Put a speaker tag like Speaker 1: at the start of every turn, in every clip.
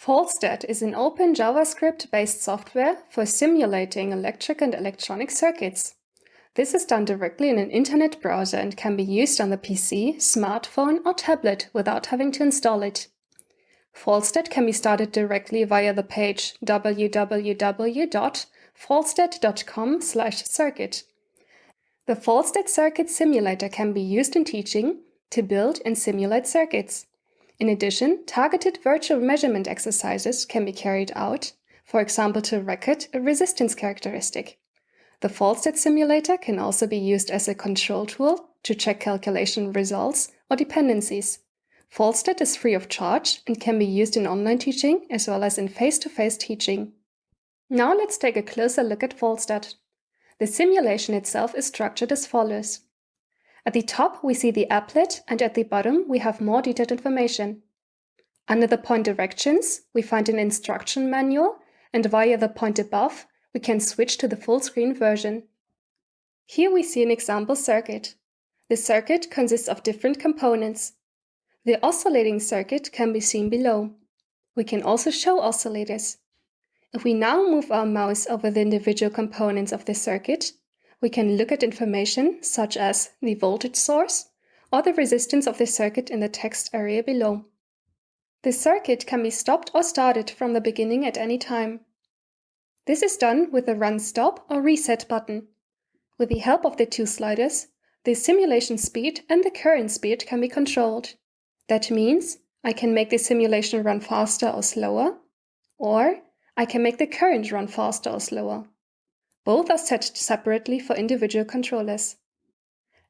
Speaker 1: Falstad is an open JavaScript-based software for simulating electric and electronic circuits. This is done directly in an internet browser and can be used on the PC, smartphone or tablet without having to install it. Falstad can be started directly via the page www.falstad.com/circuit. The Falstad Circuit Simulator can be used in teaching to build and simulate circuits. In addition, targeted virtual measurement exercises can be carried out, for example to record a resistance characteristic. The Falstad simulator can also be used as a control tool to check calculation results or dependencies. Falstad is free of charge and can be used in online teaching as well as in face-to-face -face teaching. Now let's take a closer look at Falstad. The simulation itself is structured as follows. At the top, we see the applet, and at the bottom, we have more detailed information. Under the point directions, we find an instruction manual, and via the point above, we can switch to the full screen version. Here we see an example circuit. The circuit consists of different components. The oscillating circuit can be seen below. We can also show oscillators. If we now move our mouse over the individual components of the circuit, we can look at information such as the voltage source or the resistance of the circuit in the text area below. The circuit can be stopped or started from the beginning at any time. This is done with the Run Stop or Reset button. With the help of the two sliders, the simulation speed and the current speed can be controlled. That means I can make the simulation run faster or slower, or I can make the current run faster or slower. Both are set separately for individual controllers.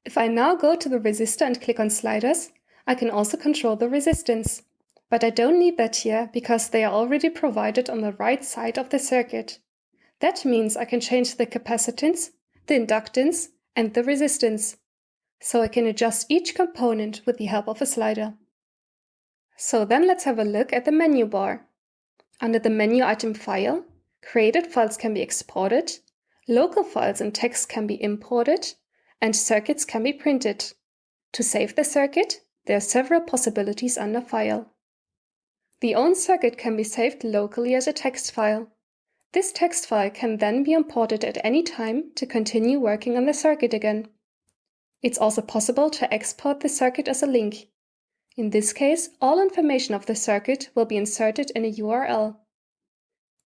Speaker 1: If I now go to the resistor and click on sliders, I can also control the resistance. But I don't need that here because they are already provided on the right side of the circuit. That means I can change the capacitance, the inductance, and the resistance. So I can adjust each component with the help of a slider. So then let's have a look at the menu bar. Under the menu item File, created files can be exported Local files and text can be imported, and circuits can be printed. To save the circuit, there are several possibilities under File. The own circuit can be saved locally as a text file. This text file can then be imported at any time to continue working on the circuit again. It's also possible to export the circuit as a link. In this case, all information of the circuit will be inserted in a URL.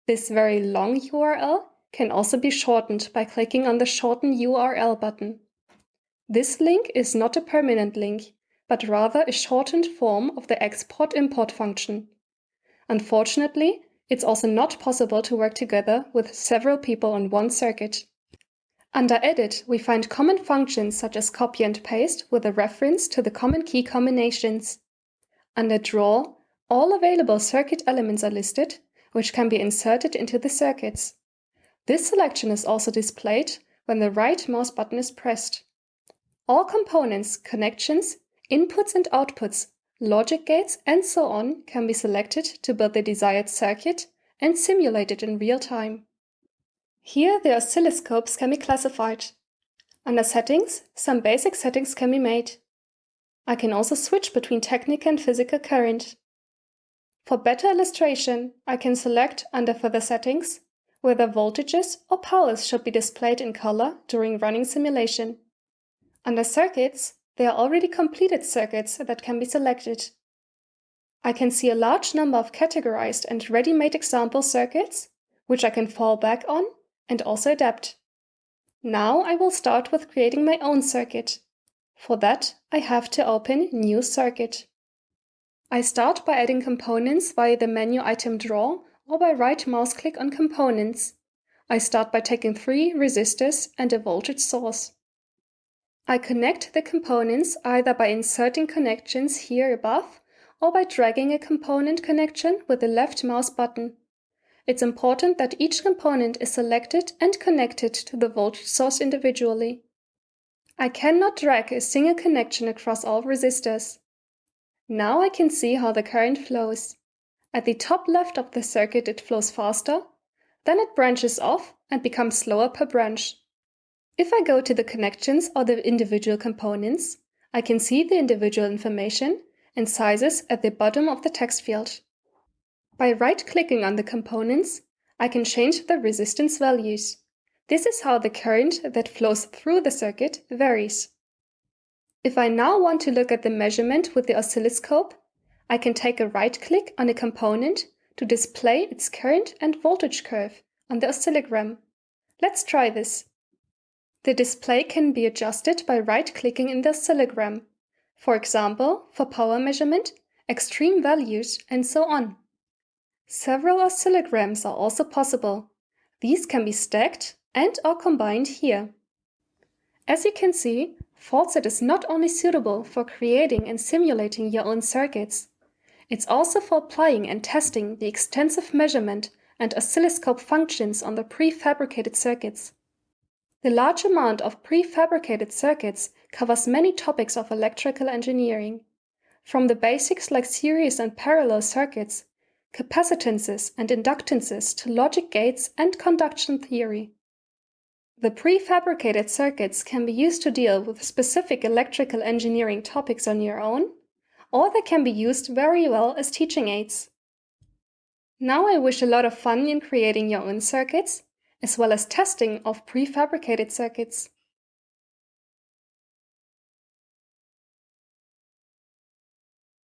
Speaker 1: This very long URL can also be shortened by clicking on the Shorten URL button. This link is not a permanent link, but rather a shortened form of the export-import function. Unfortunately, it's also not possible to work together with several people on one circuit. Under Edit, we find common functions such as copy and paste with a reference to the common key combinations. Under Draw, all available circuit elements are listed, which can be inserted into the circuits. This selection is also displayed when the right mouse button is pressed. All components, connections, inputs and outputs, logic gates, and so on can be selected to build the desired circuit and simulate it in real time. Here the oscilloscopes can be classified. Under Settings, some basic settings can be made. I can also switch between technical and physical current. For better illustration, I can select under Further Settings whether voltages or powers should be displayed in color during running simulation. Under circuits, there are already completed circuits that can be selected. I can see a large number of categorized and ready-made example circuits, which I can fall back on and also adapt. Now I will start with creating my own circuit. For that, I have to open New Circuit. I start by adding components via the menu item Draw or by right mouse click on Components. I start by taking three resistors and a voltage source. I connect the components either by inserting connections here above or by dragging a component connection with the left mouse button. It's important that each component is selected and connected to the voltage source individually. I cannot drag a single connection across all resistors. Now I can see how the current flows. At the top left of the circuit it flows faster, then it branches off and becomes slower per branch. If I go to the connections or the individual components, I can see the individual information and sizes at the bottom of the text field. By right-clicking on the components, I can change the resistance values. This is how the current that flows through the circuit varies. If I now want to look at the measurement with the oscilloscope, I can take a right-click on a component to display its current and voltage curve on the oscillogram. Let's try this. The display can be adjusted by right-clicking in the oscillogram, for example, for power measurement, extreme values, and so on. Several oscillograms are also possible. These can be stacked and or combined here. As you can see, Falstad is not only suitable for creating and simulating your own circuits, it's also for applying and testing the extensive measurement and oscilloscope functions on the prefabricated circuits. The large amount of prefabricated circuits covers many topics of electrical engineering, from the basics like series and parallel circuits, capacitances and inductances to logic gates and conduction theory. The prefabricated circuits can be used to deal with specific electrical engineering topics on your own, or they can be used very well as teaching aids. Now I wish a lot of fun in creating your own circuits, as well as testing of prefabricated circuits.